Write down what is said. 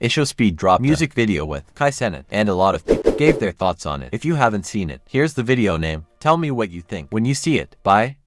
IShowSpeed drop music video with Kai Cenat, and a lot of people gave their thoughts on it. If you haven't seen it, here's the video name. Tell me what you think when you see it. Bye.